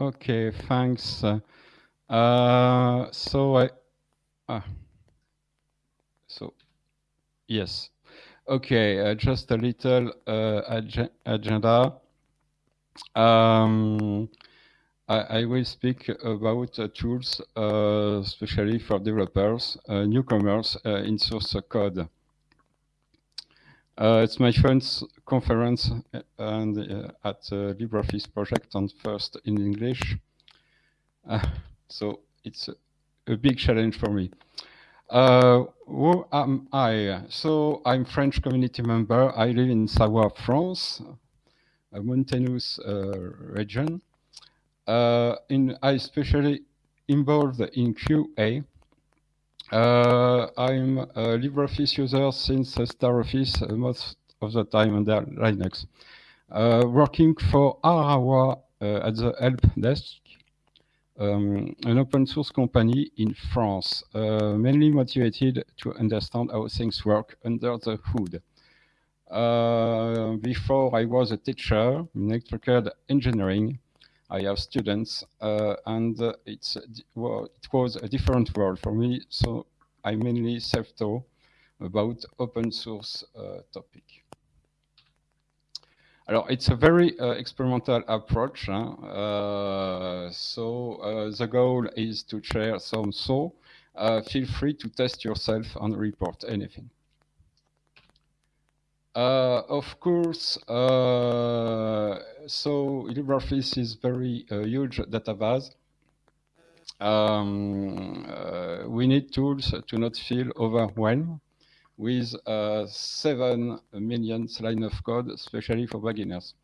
Okay, thanks. Uh, so I, uh, so yes, okay, uh, just a little uh, ag agenda. Um, I, I, will speak about uh, tools, uh, especially for developers, uh, newcomers in source code. It's my friend's conference and at the LibreOffice project and first in English. so it's a, big challenge for me. Uh, who am I? So I'm French community member. I live in Savoie, France, a mountainous uh, region. Uh, in, I especially involved in QA. Uh, I'm a LibreOffice user since StarOffice uh, most of the time under Linux. Uh, working for Arawa at the help desk um, an open source company in France, uh, mainly motivated to understand how things work under the hood. Uh, before I was a teacher in electrical engineering, I have students, uh, and it's well, it was a different world for me. So I mainly self-taught about open source uh, topic. Alors, it's a very uh, experimental approach. Uh, so uh, the goal is to share some so uh, feel free to test yourself and report anything. Uh, of course, uh, so LibreOffice is very huge database. Um, we need tools to not feel overwhelmed with uh, 7 million lines of code, especially for beginners.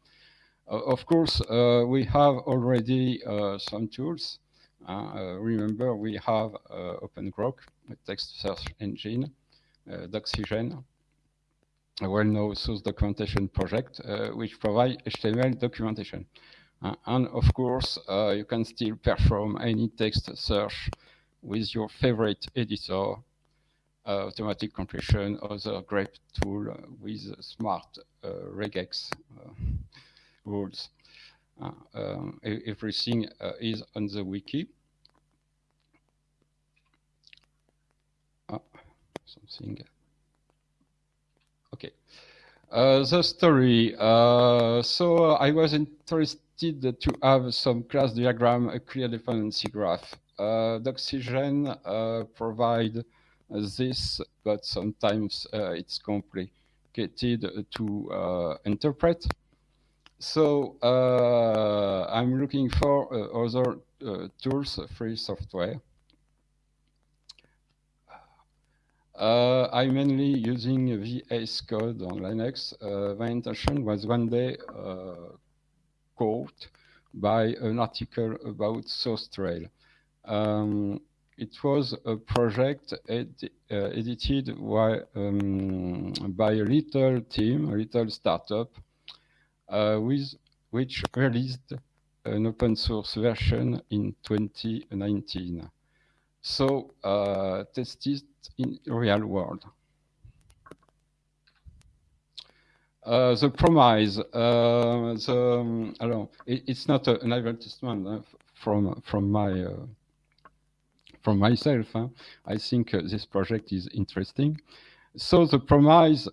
Uh, of course, uh, we have already uh, some tools. Uh, remember, we have OpenGrok, a text search engine, Doxygen, a well-known source documentation project, which provide HTML documentation. Uh, and of course, uh, you can still perform any text search with your favorite editor uh, automatic compression, other great tool uh, with smart uh, regex rules. Um, everything is on the wiki. something. Okay. Uh, the story. Uh, so I was interested to have some class diagram, a clear dependency graph. Uh, Doxygen provide this, but sometimes uh, it's complicated to uh, interpret. So uh, I'm looking for other tools, free software. Uh, I'm mainly using VS Code on Linux. Uh, my intention was one day uh, caught by an article about SourceTrail. Um, it was a project ed uh, edited by, um, by a little team, a little startup, uh, with which released an open source version in 2019. So uh, tested in real world. Uh, the promise, uh, the, um, it, it's not an advertisement uh, from from my uh, from myself. Huh? I think uh, this project is interesting. So the promise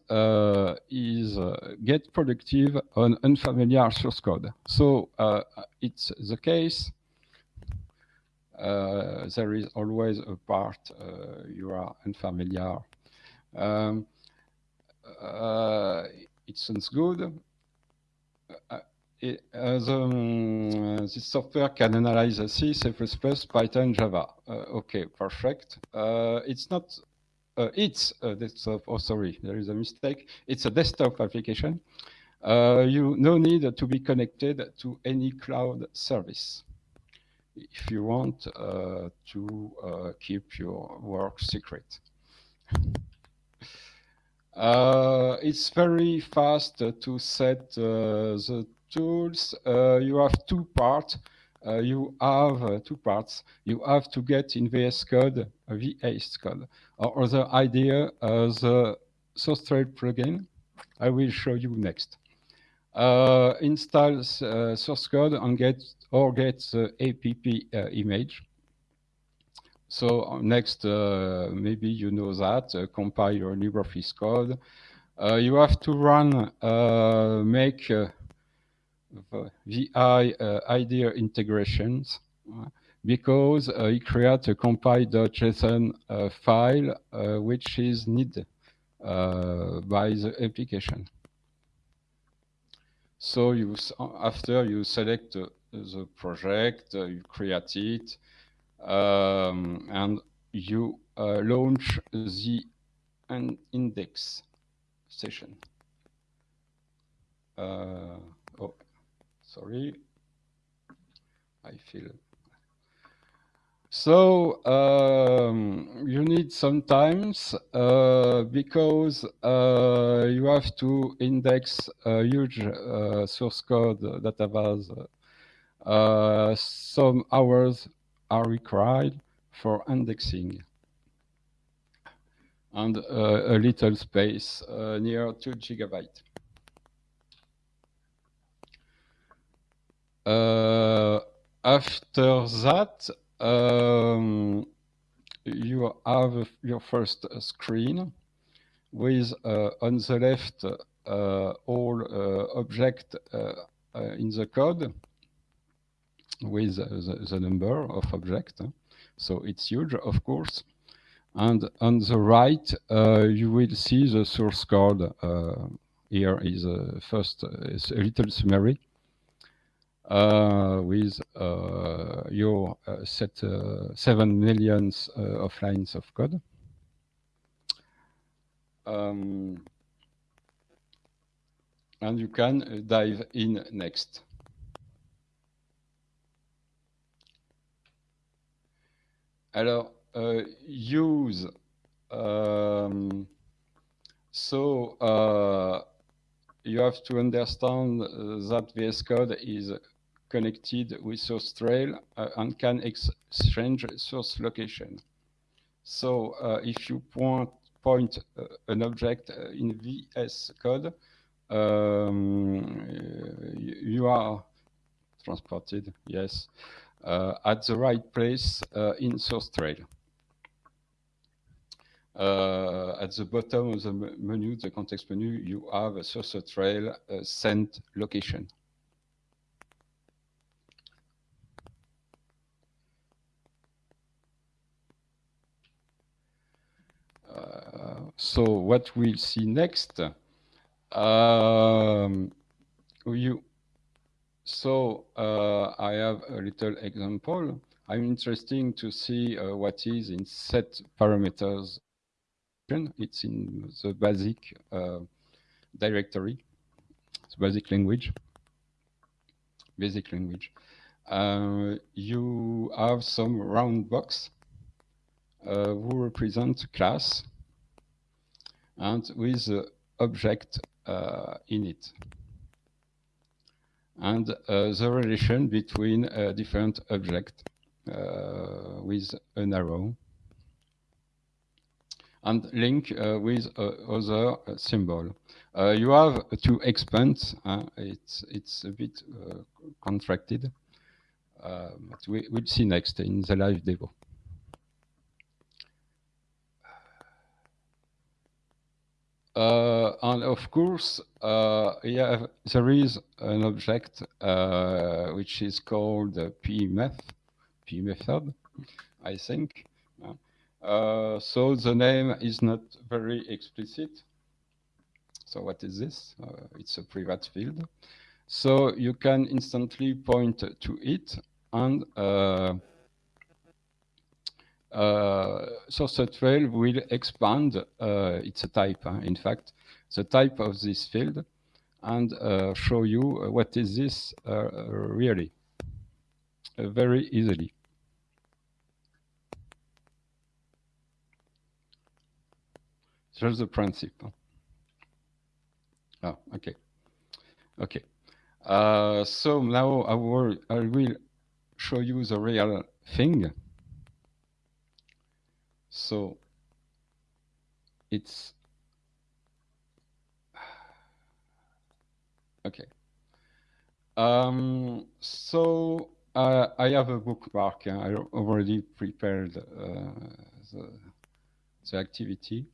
is get productive on unfamiliar source code. So it's the case. Uh, there is always a part uh, you are unfamiliar. Um, it sounds good it, uh, the, um, this software can analyze C, C++, Python, Java. Uh, okay, perfect. Uh, it's not, uh, it's a desktop, oh sorry, there is a mistake. It's a desktop application. Uh, you no need to be connected to any cloud service if you want uh, to keep your work secret. Uh, it's very fast to set uh, the tools, uh, you have two parts. Uh, you have uh, two parts. You have to get in VS Code, VS Code, or other idea a SourceTrail plugin. I will show you next. uh, install uh, source code and get or get the APP uh, image. So uh, next, uh, maybe you know that, uh, compile your LibreOffice code. you have to run, make VI IDEA integrations because uh, it creates a compile.json uh, file uh, which is needed by the application. So you after you select the project, you create it, um, and you launch the index session. Uh, oh, sorry. I feel so um, you need sometimes uh, because uh, you have to index a huge uh, source code database. Uh, some hours are required for indexing and uh, a little space uh, near 2 gigabyte. after that, um, you have your first screen with uh, on the left uh, all uh, object in the code with the, the, number of objects. So it's huge, of course. And on the right, uh, you will see the source code. Uh, here is uh, first is a little summary. Uh, with uh, your uh, set seven millions of lines of code. Um, and you can dive in next. Alors, uh, use. Um, so uh, you have to understand uh, that VS Code is connected with SourceTrail uh, and can exchange source location. So uh, if you point, point uh, an object in VS Code, um, you are transported, yes, uh, at the right place uh, in SourceTrail. Uh, at the bottom of the menu, the context menu, you have a source trail sent location. so what we'll see next, um, you, so uh, I have a little example. I'm interested to see uh, what is in set parameters. It's in the basic uh, directory, the basic language, basic language. Uh, you have some round box uh, who represent class and with the object uh, in it. And uh, the relation between a different object uh, with an arrow and link uh, with other symbol. Uh, you have to expand. Uh, it's it's a bit contracted, but we, will see next in the live demo. Uh, and of course, uh, yeah, there is an object uh, which is called the p method, p method, I think. Uh, so the name is not very explicit. So what is this? Uh, it's a private field. So you can instantly point to it and uh, uh, SourceTrail will expand, uh, it's type, in fact, the type of this field and uh, show you what is this really very easily. Just the principle. Oh, okay. Okay. Uh, so now I will, I will show you the real thing. So it's okay. Um, so uh, I have a bookmark. I already prepared uh, the, the activity.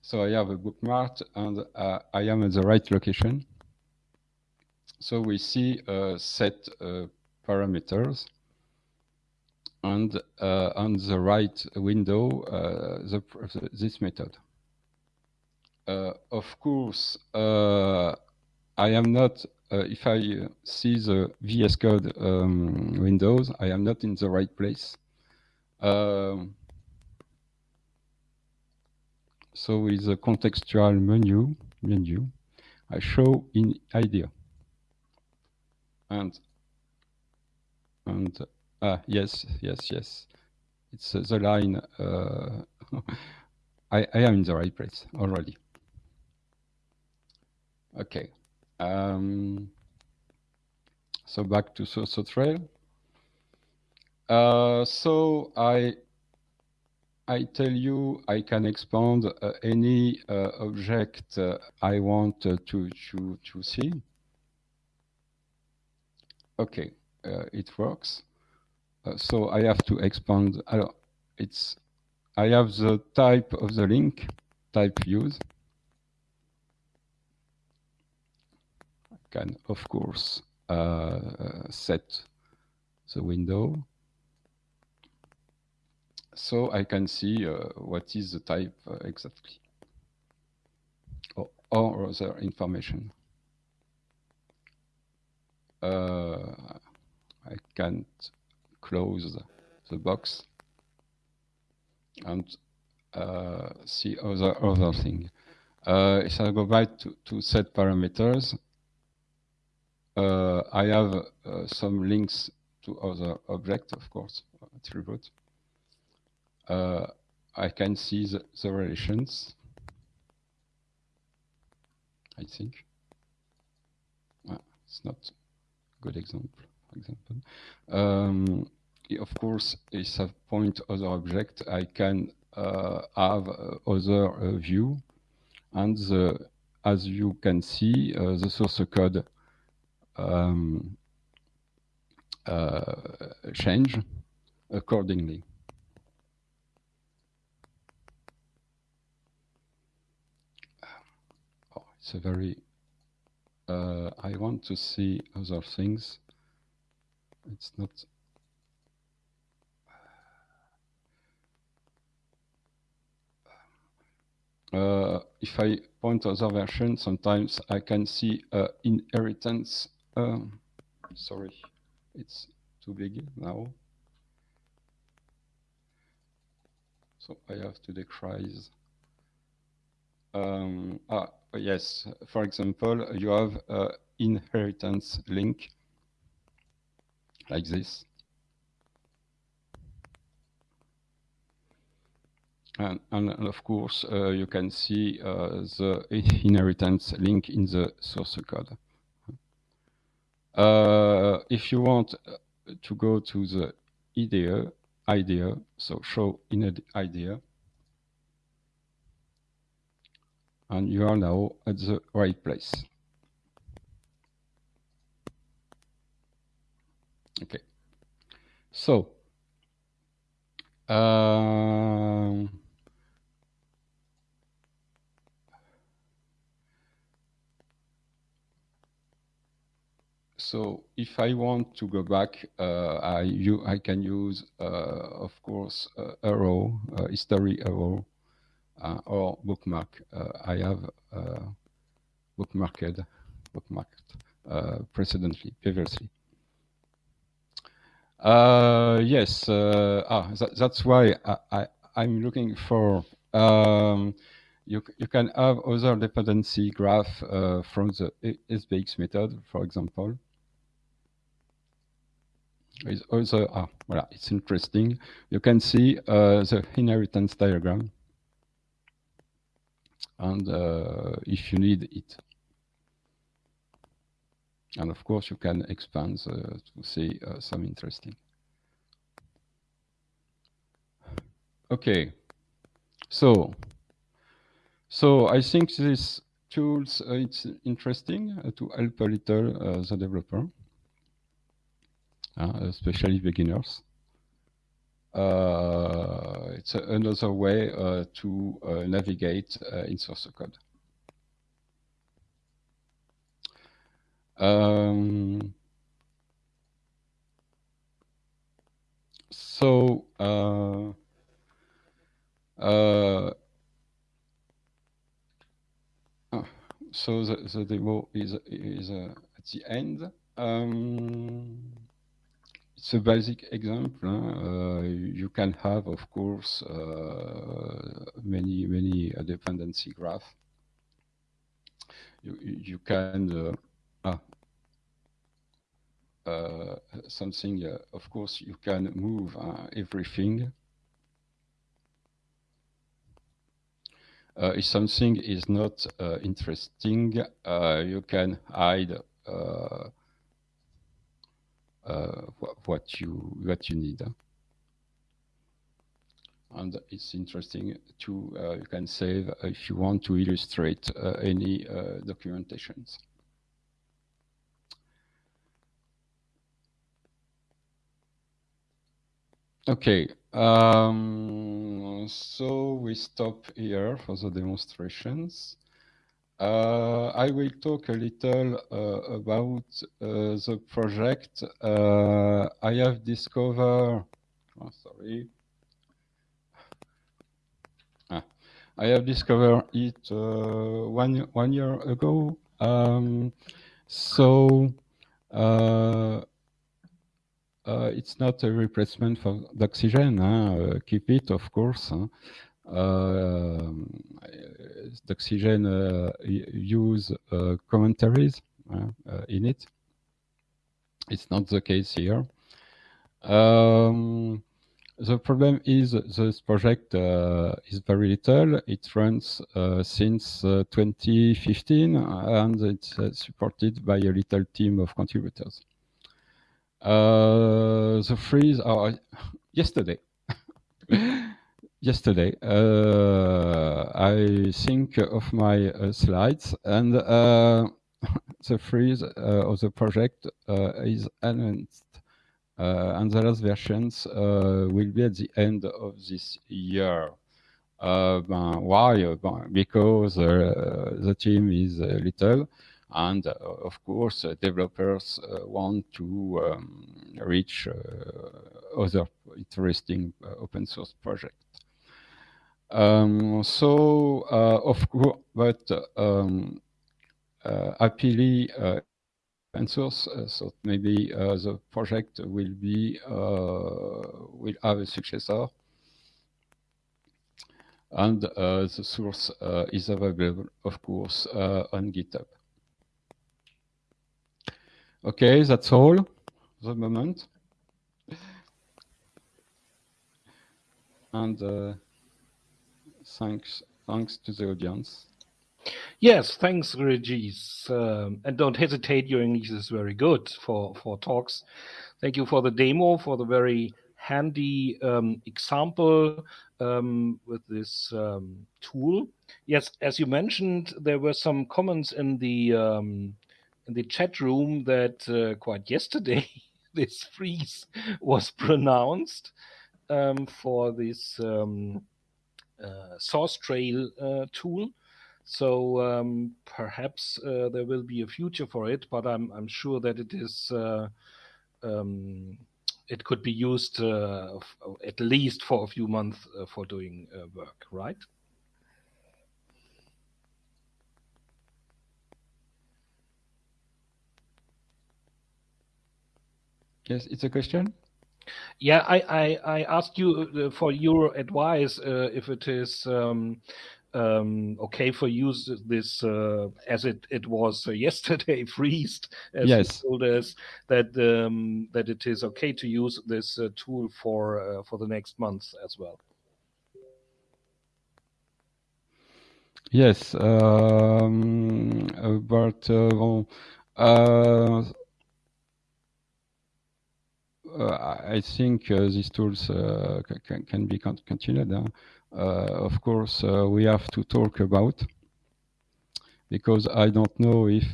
So I have a bookmark and uh, I am at the right location. So we see a set uh, parameters and uh, on the right window uh, the, this method. Uh, of course, I am not, if I see the VS Code um, windows, I am not in the right place. Um, so with the contextual menu, menu, I show in IDEA. And, and ah, yes, yes, yes. It's uh, the line, uh, I, I am in the right place already. Okay. Um, so back to Source Trail. Uh, so I I tell you I can expand uh, any uh, object uh, I want to to to see. Okay, uh, it works. Uh, so I have to expand. it's I have the type of the link, type use. I can, of course, uh, set the window. So I can see uh, what is the type uh, exactly, or, or other information. I can't close the box and uh, see other other thing. Uh, if I go back to, to set parameters, uh, I have uh, some links to other objects, of course, attribute. Uh, I can see the, the relations, I think. it's not a good example, example. Um, of course, if I point other object, I can uh, have other uh, view, and the, as you can see, uh, the source code um, uh, change accordingly. Oh, it's a very, uh, I want to see other things. It's not, uh, if I point other version, sometimes I can see uh, inheritance sorry, it's too big now. So I have to decrease. Um, ah, yes, for example, you have an inheritance link like this. And, and, of course, uh, you can see uh, the inheritance link in the source code. Uh, if you want uh, to go to the IDEA, IDEA, so show in IDEA, and you are now at the right place. Okay, so um, so if I want to go back, uh, I, you, I can use, uh, of course, uh, arrow, uh, history arrow, uh, or bookmark. Uh, I have bookmarked, bookmarked precedently, previously. yes, ah, that, that's why I, I, am looking for um, you, you can have other dependency graph uh, from the SBX method, for example is also, ah, voilà, it's interesting. You can see uh, the inheritance diagram. And uh, if you need it. And of course, you can expand uh, to see uh, some interesting. Okay, so so I think this tools, uh, it's interesting uh, to help a little uh, the developer, especially beginners. it's another way to navigate in source code. Um, so uh, uh, so the, the demo is, is uh, at the end. Um, it's a basic example. Uh, you can have, of course, uh, many, many dependency graph. You, you can, uh, ah, uh, something, uh, of course, you can move everything if something is not interesting, you can hide Uh, what you what you need. And it's interesting to uh, you can save uh, if you want to illustrate any documentations. Okay, um, so we stop here for the demonstrations. Uh, I will talk a little uh, about uh, the project. Uh, I have discovered, oh, sorry. Ah, I have discovered it uh, one, one year ago. Um, so uh, it's not a replacement for Doxygen. Uh, keep it, of course. Uh, Doxygen use commentaries in it. It's not the case here. Um, the problem is this project uh, is very little. It runs uh, since uh, 2015 and it's supported by a little team of contributors. Uh, the freeze are yesterday. yesterday, uh, I think of my uh, slides and uh, the freeze uh, of the project uh, is announced. and the last versions will be at the end of this year. why? Because the team is little and uh, of course, uh, developers uh, want to um, reach other interesting open source projects. Um, so, of course, but um, happily, open source, so maybe the project will be will have a successor and uh, the source uh, is available, of course, uh, on GitHub. Okay, that's all the moment. And uh, thanks, thanks to the audience. Yes, thanks, Regis. Um, and don't hesitate, your English is very good for, for talks. Thank you for the demo, for the very handy um, example um, with this um, tool. Yes, as you mentioned, there were some comments in the um, in the chat room that uh, quite yesterday this freeze was pronounced um, for this SourceTrail uh, tool. So um, perhaps uh, there will be a future for it, but I'm, I'm sure that it is uh, um, it could be used uh, at least for a few months for doing work, right? Yes, it's a question. Yeah, I I, I asked you uh, for your advice uh, if it is um, um, okay for use this uh, as it it was uh, yesterday freezed as yes. you told us that um, that it is okay to use this uh, tool for uh, for the next month as well. Yes, um, but uh, I think uh, these tools uh, can, can be continued. of course, we have to talk about because I don't know if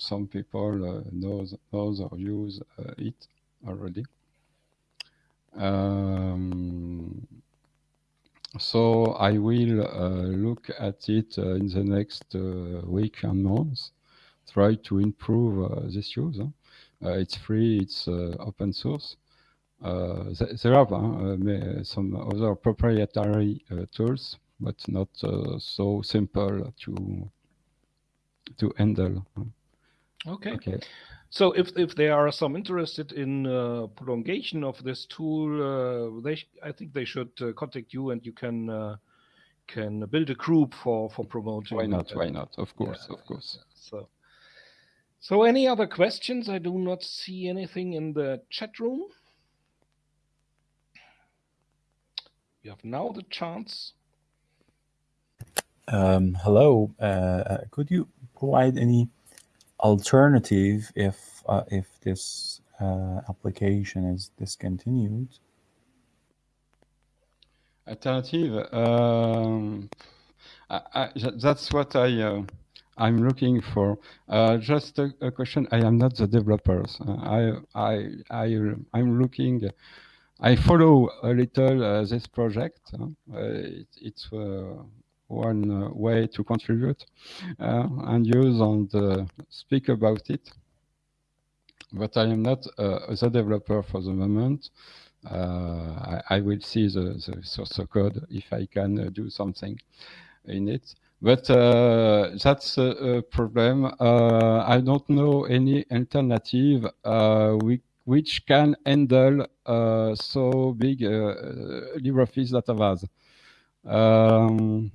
some people uh, knows knows or use uh, it already. Um, so I will uh, look at it uh, in the next uh, week and months, try to improve this use. It's free, it's open source. Uh, there are uh, some other proprietary uh, tools, but not so simple to to handle. Okay. okay. So if if there are some interested in uh, prolongation of this tool, uh, they I think they should uh, contact you, and you can uh, can build a group for for promoting. Why not? Why not? Of course, yeah, of course. So, so any other questions? I do not see anything in the chat room. You have now the chance. Um, hello. Uh, could you provide any alternative if uh, if this uh, application is discontinued? Alternative. Um, I, I, that's what I uh, I'm looking for. Uh, just a, a, question. I am not the developers. Uh, I I I I'm looking. I follow a little uh, this project. It, it's one uh, way to contribute uh, and use and uh, speak about it. But I am not the developer for the moment. I, I, will see the, the, source code if I can do something in it. But uh, that's a, problem. Uh, I don't know any alternative uh, which can handle so big LibreOffice database. Um,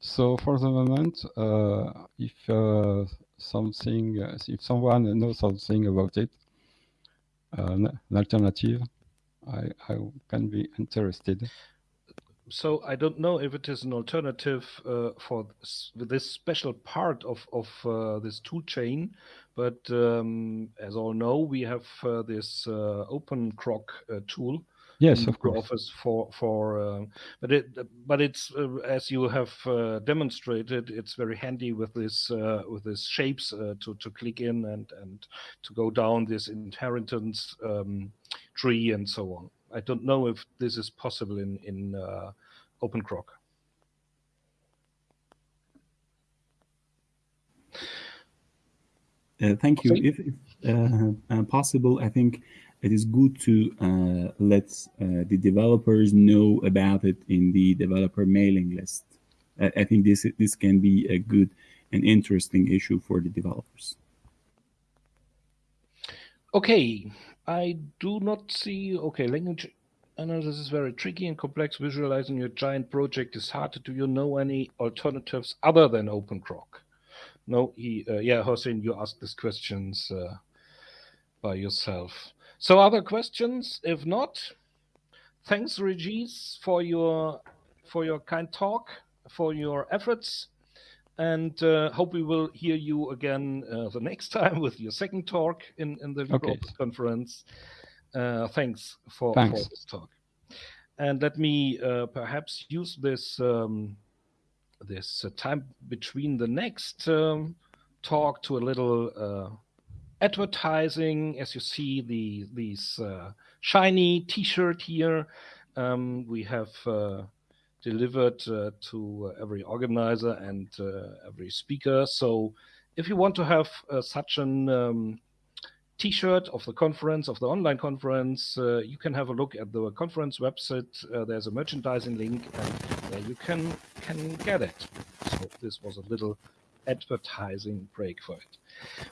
so for the moment, uh, if uh, something, uh, if someone knows something about it, an alternative, I, I can be interested. So I don't know if it is an alternative uh, for this, this, special part of of uh, this tool chain, but um, as all know, we have uh, this OpenGrok tool, Yes, of course. Office for for, uh, but it but it's uh, as you have uh, demonstrated, it's very handy with this uh, with this shapes uh, to to click in and and to go down this inheritance um, tree and so on. I don't know if this is possible in in uh, OpenGrok. thank you. If, if possible, I think it is good to uh, let uh, the developers know about it in the developer mailing list. I, I think this this can be a good and interesting issue for the developers. Okay, I do not see. Okay, language analysis is very tricky and complex. Visualizing your giant project is hard. Do you know any alternatives other than OpenGrok? No, he, uh, yeah, Hossein, you asked these questions uh, by yourself. So other questions? If not, thanks Regis for your for your kind talk, for your efforts, and uh, hope we will hear you again uh, the next time with your second talk in in the okay. conference. Uh, thanks for, thanks for, this talk. And let me uh, perhaps use this um, this uh, time between the next um, talk to a little uh, advertising, as you see the these uh, shiny T-shirt here, um, we have uh, delivered uh, to every organizer and uh, every speaker. So if you want to have uh, such an um, T-shirt of the conference, of the online conference, uh, you can have a look at the conference website. there's a merchandising link, and you can can get it. So this was a little advertising break for it.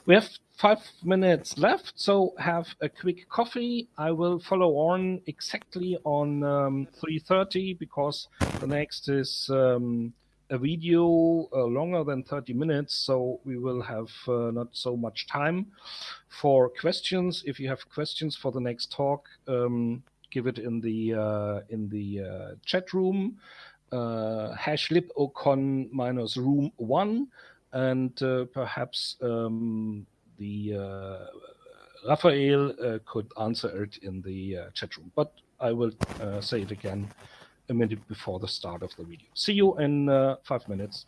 We have five minutes left, so have a quick coffee. I will follow on exactly on um, 3.30 because the next is um, a video uh, longer than 30 minutes, so we will have uh, not so much time for questions. If you have questions for the next talk, um, give it in the uh, in the uh, chat room. Uh, hash libocon minus room one and uh, perhaps um, the uh, Raphael uh, could answer it in the chat room. But I will say it again a minute before the start of the video. See you in five minutes.